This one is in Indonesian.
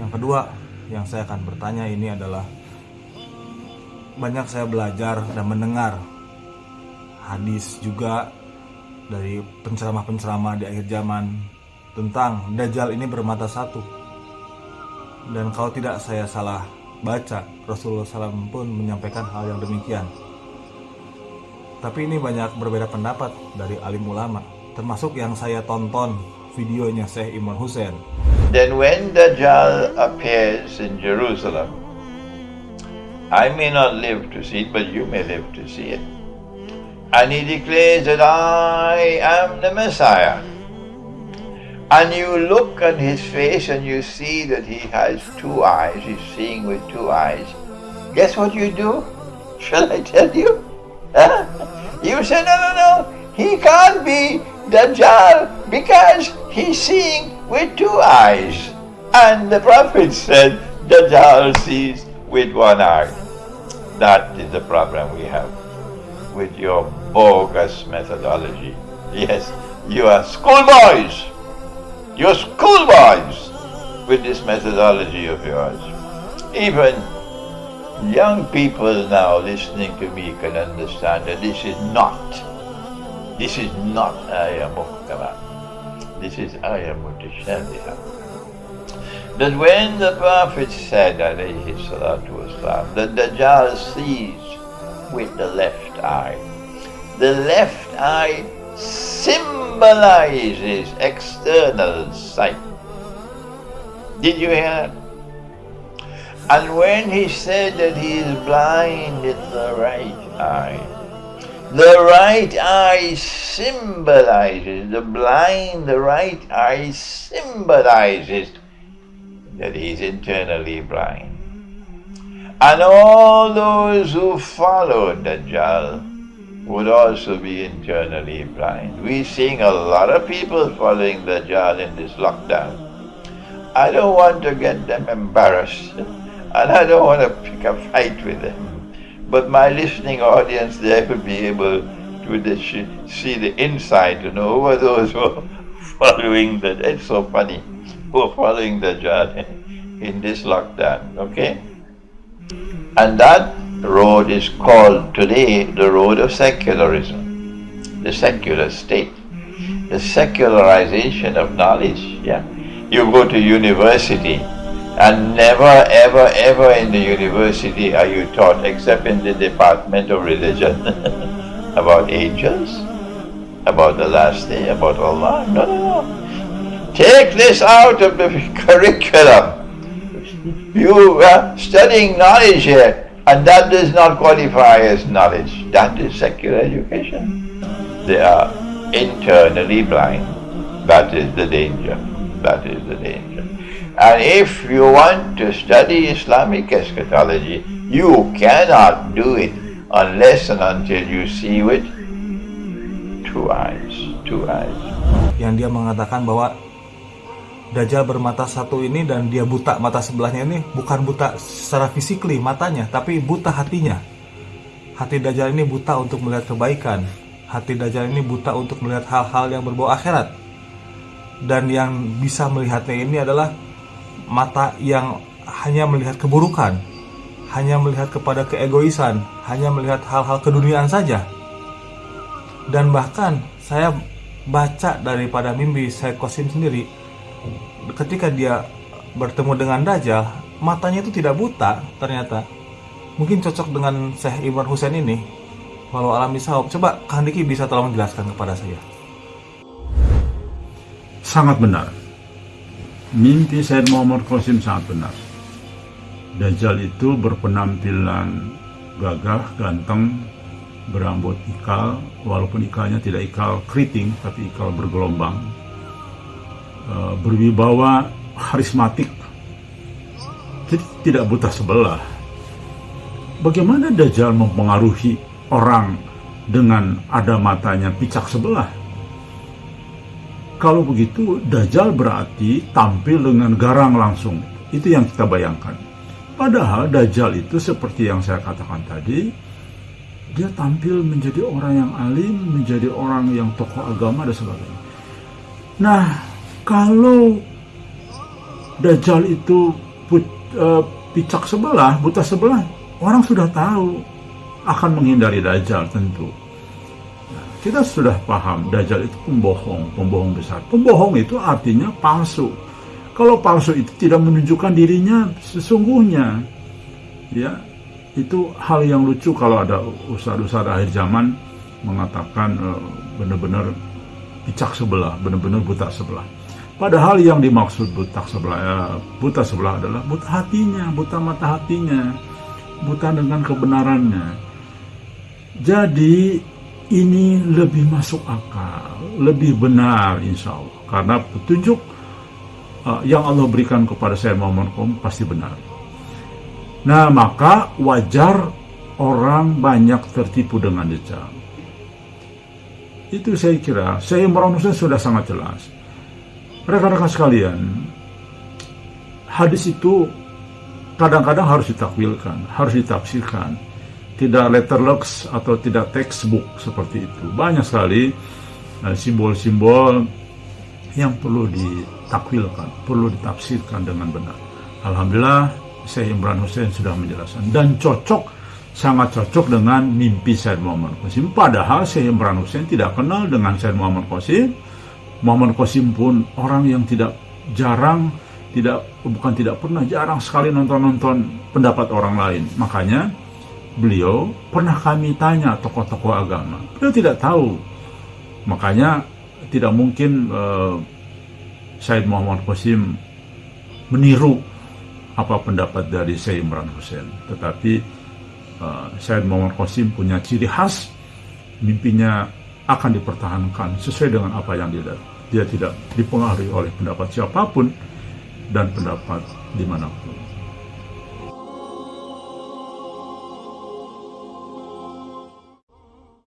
Yang kedua, yang saya akan bertanya ini adalah banyak saya belajar dan mendengar hadis juga dari penceramah-penceramah di akhir zaman tentang Dajjal ini bermata satu. Dan kalau tidak saya salah baca, Rasulullah SAW pun menyampaikan hal yang demikian. Tapi ini banyak berbeda pendapat dari alim ulama, termasuk yang saya tonton videonya Syekh Imran Hussein. Then when Dajjal appears in Jerusalem, I may not live to see it, but you may live to see it. And he declares that I am the Messiah. And you look on his face and you see that he has two eyes, he's seeing with two eyes. Guess what you do? Shall I tell you? You say, no, no, no, he can't be Dajjal because he's seeing with two eyes. And the Prophet said, Dajjal sees with one eye. That is the problem we have with your bogus methodology. Yes, you are schoolboys. You're schoolboys with this methodology of yours. Even young people now listening to me can understand that this is not, this is not ayah muhkama. This is ayah mutashabiha. That when the Prophet said, alayhi salatu wasalam, that Dajjal sees with the left eye, the left eye symbolizes external sight. Did you hear? And when he said that he is blind in the right eye, the right eye symbolizes, the blind, the right eye symbolizes that he is internally blind. And all those who followed Dajjal would also be internally blind. We're seeing a lot of people following Dajjal in this lockdown. I don't want to get them embarrassed and I don't want to pick a fight with them. But my listening audience there will be able to see the inside you know who are those who are following that. It's so funny. Who are following Dajjal in this lockdown, okay? And that road is called today the road of secularism, the secular state, the secularization of knowledge. Yeah, you go to university, and never, ever, ever in the university are you taught, except in the department of religion, about angels, about the last day, about Allah. No, no, no. Take this out of the curriculum. You are studying knowledge here, and that does not qualify as knowledge. That is secular education. They are internally blind. That is the danger. That is the danger. And if you want to study Islamic eschatology, you cannot do it unless and until you see with two eyes. Two eyes. Yang dia mengatakan bahwa Dajjal bermata satu ini dan dia buta mata sebelahnya ini bukan buta secara fisikly matanya, tapi buta hatinya. Hati Dajjal ini buta untuk melihat kebaikan. Hati Dajjal ini buta untuk melihat hal-hal yang berbau akhirat. Dan yang bisa melihatnya ini adalah mata yang hanya melihat keburukan, hanya melihat kepada keegoisan, hanya melihat hal-hal keduniaan saja. Dan bahkan saya baca daripada mimpi saya kosim sendiri, ketika dia bertemu dengan Dajjal, matanya itu tidak buta ternyata. Mungkin cocok dengan Syekh Imran Hussein ini. Walau alami sahab, coba Kang bisa tolong menjelaskan kepada saya. Sangat benar. Mimpi Syed Muhammad Qasim sangat benar. Dajjal itu berpenampilan gagah, ganteng, berambut ikal, walaupun ikalnya tidak ikal keriting, tapi ikal bergelombang, Eh, berwibawa harismatik jadi tidak buta sebelah. Bagaimana Dajjal mempengaruhi orang dengan ada matanya picak sebelah kalau begitu Dajjal berarti tampil dengan garang langsung itu yang kita bayangkan padahal Dajjal itu seperti yang saya katakan tadi dia tampil menjadi orang yang alim, menjadi orang yang tokoh agama dan sebagainya. Nah, kalau Dajjal itu put, uh, picak sebelah, buta sebelah, orang sudah tahu akan menghindari Dajjal tentu. Kita sudah paham Dajjal itu pembohong, pembohong besar. Pembohong itu artinya palsu. Kalau palsu itu tidak menunjukkan dirinya sesungguhnya, ya itu hal yang lucu kalau ada ustadz-ustadz akhir zaman mengatakan uh, benar-benar picak sebelah, benar-benar buta sebelah. Padahal yang dimaksud buta sebelah, ya, buta sebelah adalah buta hatinya, buta mata hatinya, buta dengan kebenarannya. Jadi ini lebih masuk akal, lebih benar insya Allah. Karena petunjuk uh, yang Allah berikan kepada saya Muhammad Kom pasti benar. Nah maka wajar orang banyak tertipu dengan dajjal. Itu saya kira, saya Imran sudah sangat jelas Rekan-rekan sekalian, hadis itu kadang-kadang harus ditakwilkan, harus ditafsirkan. Tidak letterlux atau tidak textbook seperti itu. Banyak sekali eh, simbol-simbol yang perlu ditakwilkan, perlu ditafsirkan dengan benar. Alhamdulillah, Syekh Imran Hussein sudah menjelaskan dan cocok sangat cocok dengan mimpi Syed Muhammad Qasim. Padahal Syekh Imran Hussein tidak kenal dengan Syed Muhammad Qasim, Muhammad Qasim pun orang yang tidak jarang tidak bukan tidak pernah jarang sekali nonton-nonton pendapat orang lain. Makanya beliau pernah kami tanya tokoh-tokoh agama. Beliau tidak tahu. Makanya tidak mungkin uh, Said Muhammad Qasim meniru apa pendapat dari Syed Imran Hussein. Tetapi uh, Said Muhammad Qasim punya ciri khas mimpinya akan dipertahankan sesuai dengan apa yang dia dia tidak dipengaruhi oleh pendapat siapa pun dan pendapat di mana pun.